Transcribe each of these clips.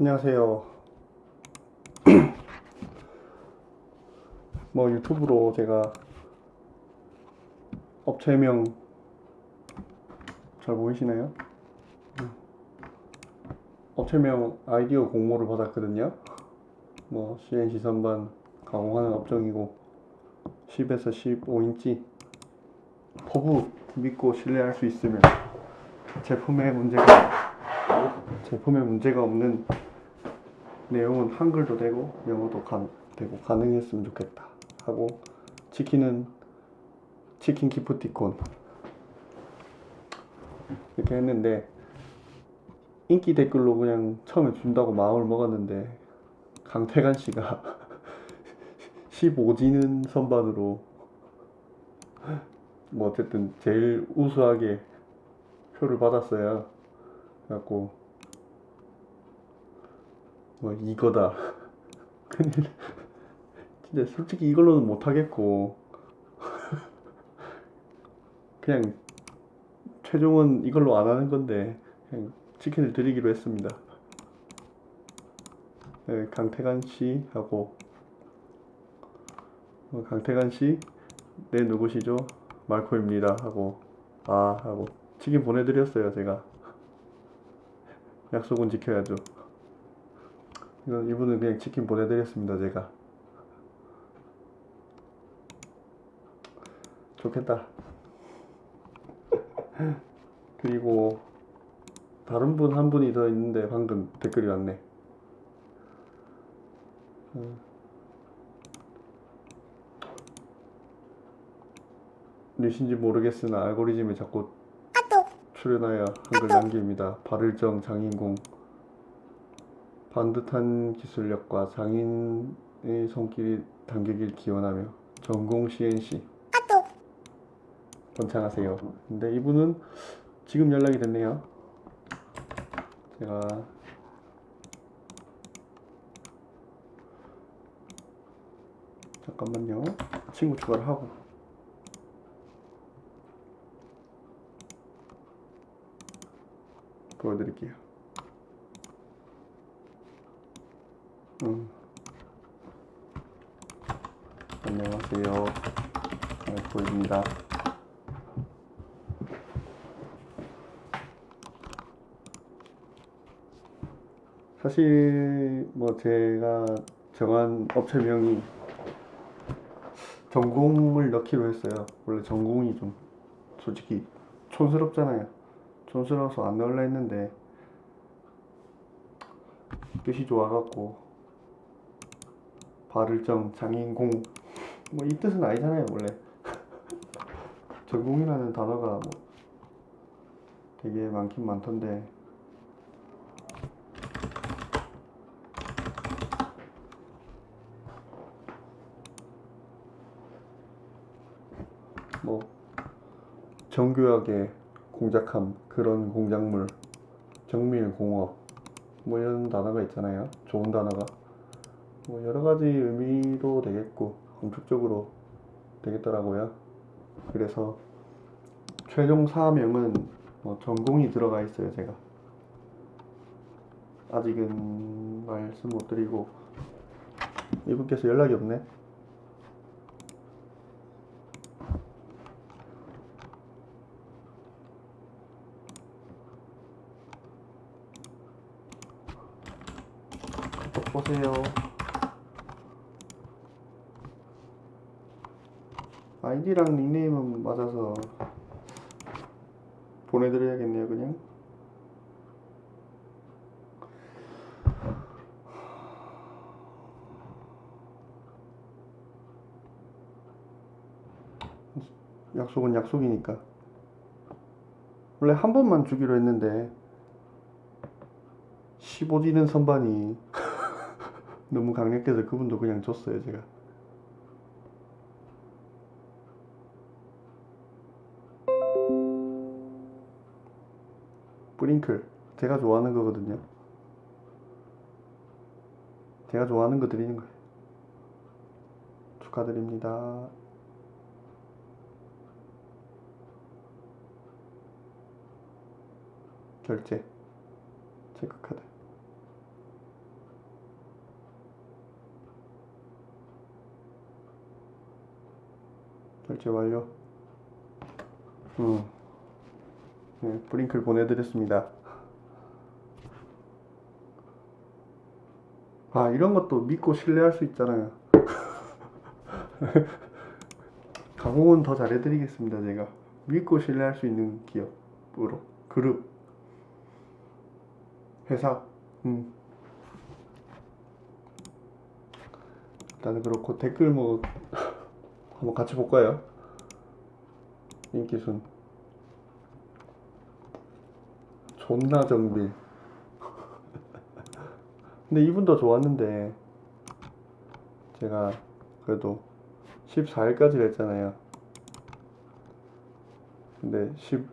안녕하세요. 뭐 유튜브로 제가 업체명 잘 보이시나요? 음. 업체명 아이디어 공모를 받았거든요. 뭐 CNC 선반 가공하는 업종이고 10에서 15인치 포부 믿고 신뢰할 수 있으면 제품에 문제가 제품에 문제가 없는 내용은 한글도 되고 영어도 가, 되고 가능했으면 좋겠다 하고 치킨은 치킨 기프티콘 이렇게 했는데 인기 댓글로 그냥 처음에 준다고 마음을 먹었는데 강태관 씨가 15지는 선반으로 뭐 어쨌든 제일 우수하게 표를 받았어요. 그래갖고 뭐 이거다. 큰일. 진짜 솔직히 이걸로는 못하겠고 그냥 최종은 이걸로 안 하는 건데 그냥 치킨을 드리기로 했습니다. 네, 강태관 씨 하고 어, 강태관 씨, 네 누구시죠? 말코입니다 하고 아 하고 치킨 보내드렸어요 제가 약속은 지켜야죠. 이건 이분은 그냥 치킨 보내드렸습니다 제가 좋겠다. 그리고 다른 분 한 분이 더 있는데 방금 댓글이 왔네. 음. 누신지 모르겠으나 알고리즘에 자꾸 출연하여 한글 남깁니다. 발을정 장인공 반듯한 기술력과 장인의 손길이 담기길 기원하며 전공 CNC 번창하세요. 근데 이분은 지금 연락이 됐네요. 제가 잠깐만요. 친구 추가를 하고 보여드릴게요. 음. 안녕하세요. 알코입니다. 사실 뭐 제가 정한 업체명이 전공을 넣기로 했어요. 원래 전공이 좀 솔직히 촌스럽잖아요. 촌스러워서 안 넣으려 했는데 뜻이 좋아갖고 발을정 장인공. 뭐 이 뜻은 아니잖아요 원래. 전공이라는 단어가 뭐 되게 많긴 많던데. 뭐 정교하게 공작함 그런 공작물 정밀공업 뭐 이런 단어가 있잖아요. 좋은 단어가 뭐 여러 가지 의미로 되겠고 공식적으로 되겠더라고요. 그래서 최종 사명은 뭐 전공이 들어가 있어요 제가. 아직은 말씀 못 드리고 이분께서 연락이 없네. 보세요. 아이디랑 닉네임은 맞아서 보내드려야겠네요, 그냥. 약속은 약속이니까. 원래 한 번만 주기로 했는데 15지는 선반이 너무 강력해서 그분도 그냥 줬어요 제가 스프링클. 제가 좋아하는 거거든요. 제가 좋아하는 거 드리는 거예요. 축하드립니다. 결제. 체크카드. 결제 완료. 음. 네, 브링클 보내드렸습니다. 아, 이런 것도 믿고 신뢰할 수 있잖아요. 가공은 더 잘해드리겠습니다, 제가. 믿고 신뢰할 수 있는 기업으로. 그룹. 회사. 음. 일단은 그렇고 댓글 뭐 한번 같이 볼까요? 인기순 존나 정빌 근데 이분도 좋았는데 제가 그래도 14일까지 했잖아요. 근데 16,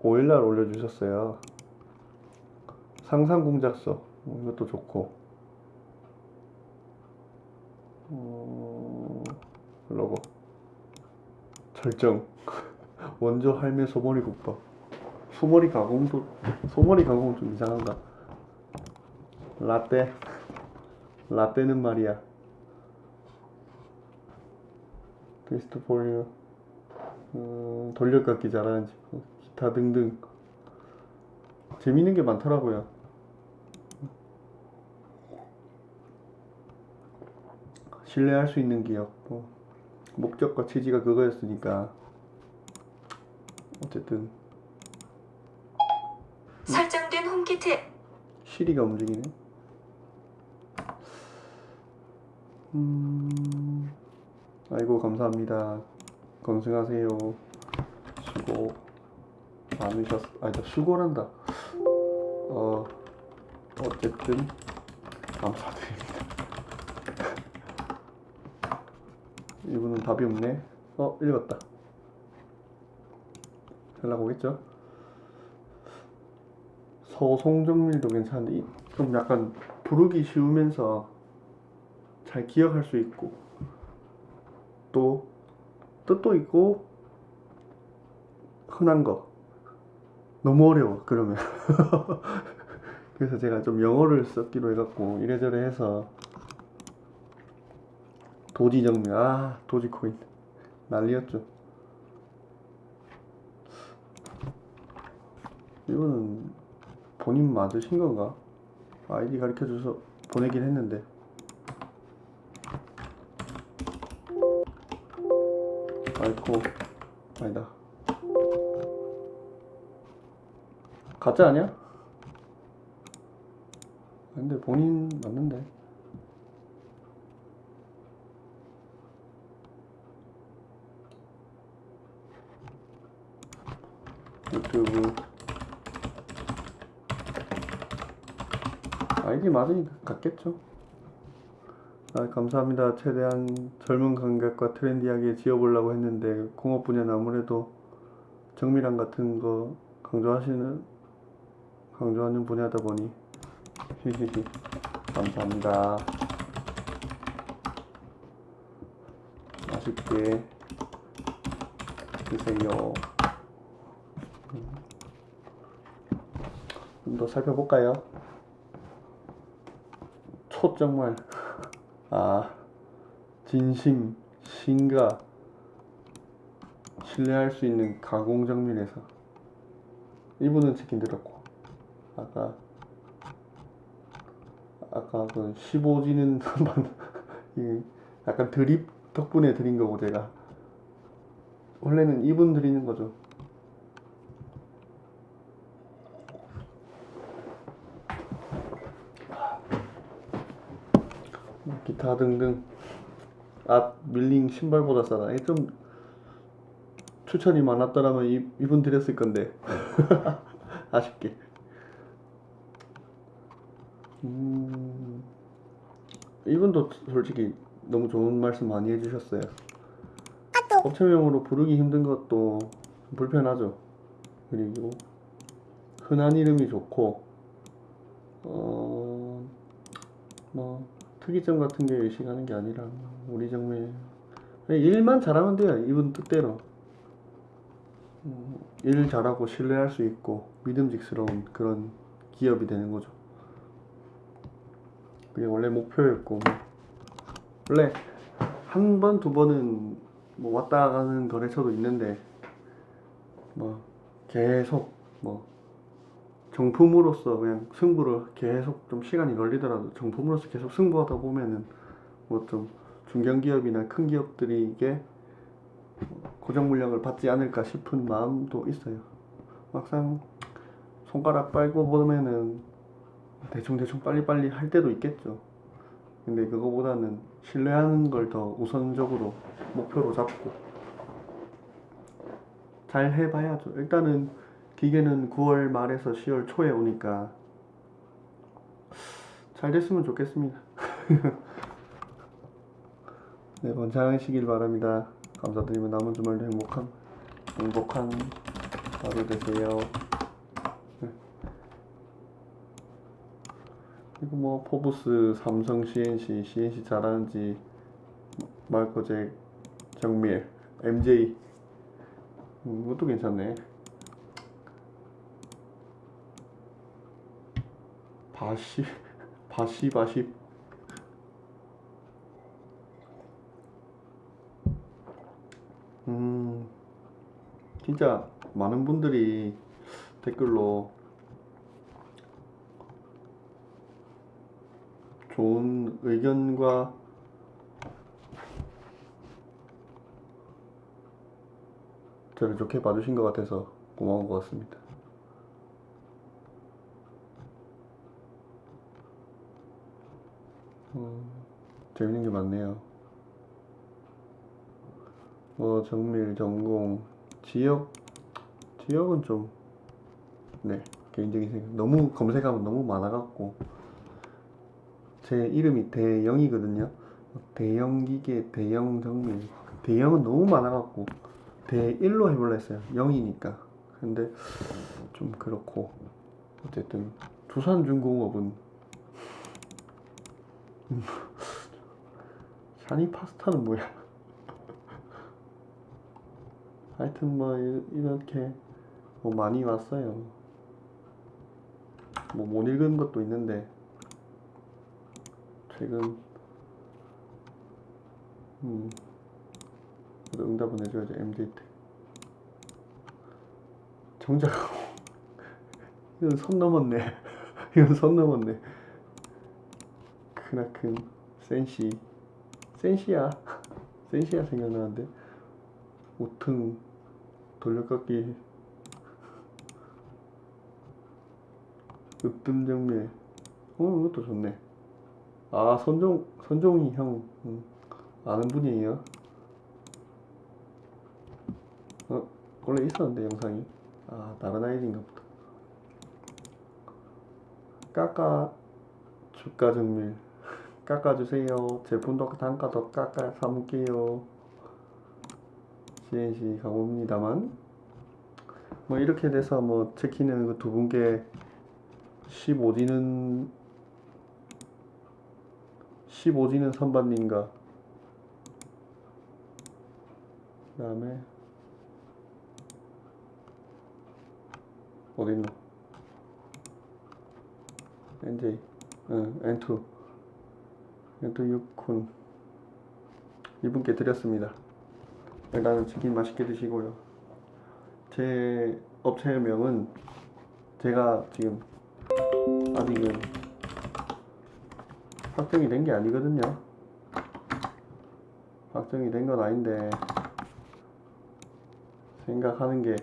5일날 올려주셨어요. 상상공작서 뭐 이것도 좋고. 어, 로고 절정. 원조 할매 소머리 국밥 소머리 가공도 소머리 가공은 좀 이상한가? 라떼? 라떼는 말이야. 베스트 포유 음, 돌려깎기 잘하는 친구 기타 등등. 재밌는 게 많더라고요. 신뢰할 수 있는 기업 뭐 목적과 취지가 그거였으니까. 어쨌든 설정된 홈키트 시리가 움직이네. 음, 아이고 감사합니다. 건승하세요. 수고 많으셨. 아니 저 수고란다. 어 어쨌든 감사드립니다. 이분은 답이 없네. 어 읽었다. 연락 오겠죠? 서송정밀도 괜찮은데 이- 좀 약간 부르기 쉬우면서 잘 기억할 수 있고 또 뜻도 있고 흔한 거. 너무 어려워 그러면. 그래서 제가 좀 영어를 썼기로 해갖고 이래저래 해서 도지정밀 아 도지코인. 난리였죠. 이거는 본인 맞으신 건가? 아이디 가르쳐 줘서 보내긴 했는데. 아이고, 아니다. 가짜 아니야? 근데 본인 맞는데. 유튜브 아이디 맞으니까 같겠죠. 아, 감사합니다. 최대한 젊은 감각과 트렌디하게 지어보려고 했는데 공업 분야는 아무래도 정밀함 같은 거 강조하시는 강조하는 분야다 보니 히히히 감사합니다. 맛있게 드세요. 좀 더 살펴볼까요? 초정말 아 진심 신가 신뢰할 수 있는 가공정밀에서 이분은 치킨 들었고 아까 아까 그 15지는 약간 드립 덕분에 드린 거고 제가. 원래는 이분 드리는 거죠 기타 등등 앞 밀링 신발보다 싸다. 좀 추천이 많았더라면 이, 이분 드렸을 건데 아쉽게. 음, 이분도 솔직히 너무 좋은 말씀 많이 해주셨어요. 업체명으로 부르기 힘든 것도 불편하죠. 그리고 흔한 이름이 좋고 어, 뭐 특이점 같은 게 의식하는 게 아니라 우리 그냥 일만 잘하면 돼요 이분 뜻대로 음, 일 잘하고 신뢰할 수 있고 믿음직스러운 그런 기업이 되는 거죠 그게 원래 목표였고 뭐. 원래 한 번 두 번은 뭐 왔다 가는 거래처도 있는데 뭐 계속 뭐 정품으로서 그냥 승부를 계속 좀 시간이 걸리더라도 정품으로서 계속 승부하다 보면은 뭐 좀 중견기업이나 큰 기업들이 이게 고정 물량을 받지 않을까 싶은 마음도 있어요. 막상 손가락 빨고 보면은 대충 대충 빨리빨리 할 때도 있겠죠. 근데 그거보다는 신뢰하는 걸 더 우선적으로 목표로 잡고 잘 해봐야죠. 일단은 기계는 9월 말에서 10월 초에 오니까 잘 됐으면 좋겠습니다. 네, 번창하시길 바랍니다. 감사드리며 남은 주말도 행복한 행복한 하루 되세요. 네. 그리고 뭐 포브스, 삼성, CNC, CNC 잘하는지 마이코잭, 정밀, MJ 음, 이것도 괜찮네. 바시, 바시, 바시. 음, 진짜 많은 분들이 댓글로 좋은 의견과 저를 좋게 봐주신 것 같아서 고마운 것 같습니다. 음, 재밌는 게 많네요. 뭐 정밀, 전공, 지역, 지역은 좀, 네, 개인적인 생각. 너무 검색하면 너무 많아갖고 제 이름이 대영이거든요. 대형 기계, 대형 정밀. 대형은 너무 많아갖고 대1로 해볼라 했어요. 0이니까. 근데 좀 그렇고 어쨌든 두산중공업은 샤니 파스타는 뭐야? 하여튼 뭐 이- 이렇게 뭐 많이 왔어요. 뭐 못 읽은 것도 있는데 최근 음 응답은 해줘야죠 MZ 때 정작 이건 선 넘었네 이건 선 넘었네 크나큰 센시 센시야. 센시야 생각나는데. 우퉁 돌려깎기. 으뜸 정밀 어 이것도 좋네. 아 선종 선종이 형. 음, 아는 분이에요? 어 원래 있었는데 영상이. 아 다른 아이디인가 보다. 깎아 주가 정밀 깎아주세요. 제품도 단가 더 깎아 사먹게요. CNC 가봅니다만. 뭐 이렇게 돼서 뭐 체키는 그두 분께 15지는 15지는 선반님과 그 다음에 어딨노? NJ 응 N2 N2 6군 이분께 드렸습니다 일단은 치킨 맛있게 드시고요 제 업체명은 제가 지금 아직은 확정이 된 게 아니거든요. 확정이 된 건 아닌데 생각하는 게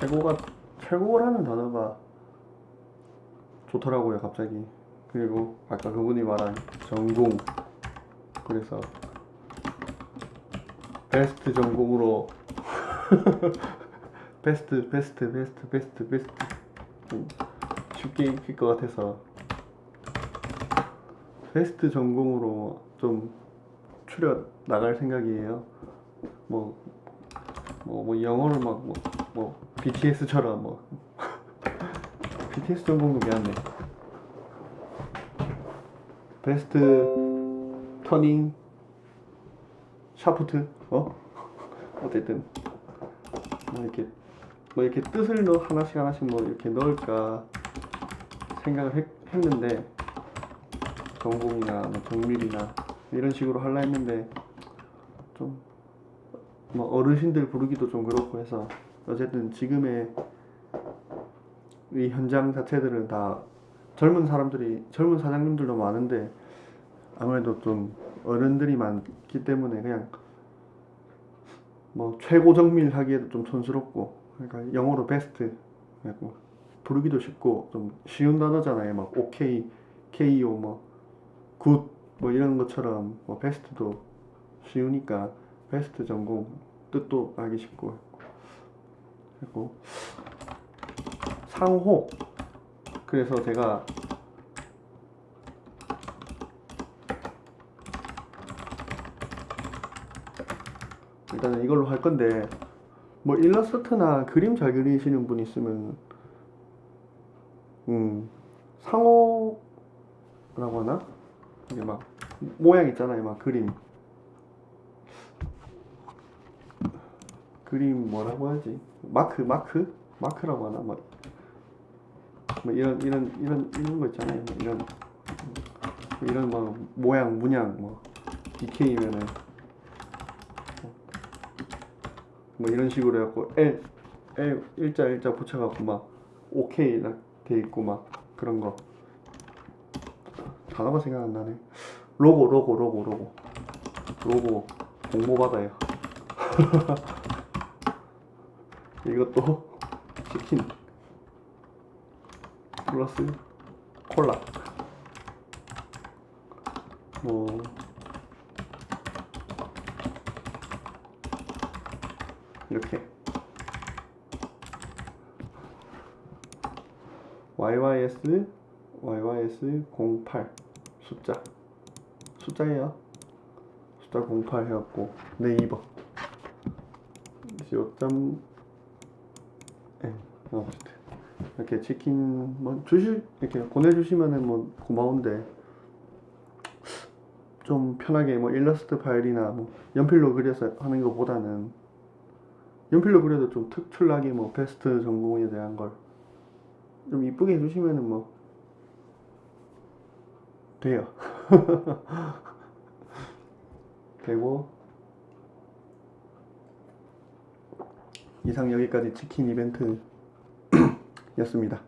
최고가 최고라는 단어가 좋더라고요 갑자기. 그리고 아까 그분이 말한 전공. 그래서 베스트 전공으로 베스트 베스트 베스트 베스트 베스트. 음, 쉽게 익힐 것 같아서. 베스트 전공으로 좀 추려 나갈 생각이에요. 뭐, 뭐, 뭐 영어를 막, 뭐, 뭐 BTS처럼 뭐 BTS 전공도 미안해. 베스트 터닝 샤프트 어 어쨌든 뭐 이렇게 뭐 이렇게 뜻을 넣 하나씩 하나씩 뭐 이렇게 넣을까 생각을 했, 했는데 전공이나 뭐 정밀이나 이런 식으로 하려 했는데 좀 뭐 어르신들 부르기도 좀 그렇고 해서 어쨌든 지금의 이 현장 자체들은 다 젊은 사람들이 젊은 사장님들도 많은데 아무래도 좀 어른들이 많기 때문에 그냥 뭐 최고 정밀 하기에도 좀 촌스럽고 그러니까 영어로 베스트 그리고 부르기도 쉽고 좀 쉬운 단어잖아요. 막 OK, KO 뭐굿 뭐 이런 것처럼 뭐 베스트도 쉬우니까 베스트 전공 뜻도 알기 쉽고 그리고 상호. 그래서 제가 일단은 이걸로 할 건데 뭐 일러스트나 그림 잘 그리시는 분 있으면 음 상호라고 하나? 이게 막 모양 있잖아요 막 그림. 그림 뭐라고 하지? 마크 마크? 마크라고 하나? 막 뭐 이런 이런 이런 이런 거 있잖아요. 뭐 이런 뭐 이런 뭐 모양 문양 뭐 DK면은 뭐 이런 식으로 해갖고 L L 일자 일자 붙여갖고 막 OK 돼 있고 막 그런 거. 단어가 생각 안 나네. 로고 로고 로고 로고. 로고 공모 받아요. 이것도 치킨 플러스 콜라. 뭐. 이렇게. YYS YYS 08 숫자. 숫자예요. 숫자 08 해갖고. 네이버 요점 예, 어쨌든 이렇게 치킨 뭐 주실 이렇게 보내주시면은 뭐 고마운데 좀 편하게 뭐 일러스트 파일이나 뭐 연필로 그려서 하는 것보다는 연필로 그려도 좀 특출나게 뭐 베스트 전공에 대한 걸 좀 이쁘게 해주시면은 뭐 돼요. 되고 이상 여기까지 치킨 이벤트 였습니다.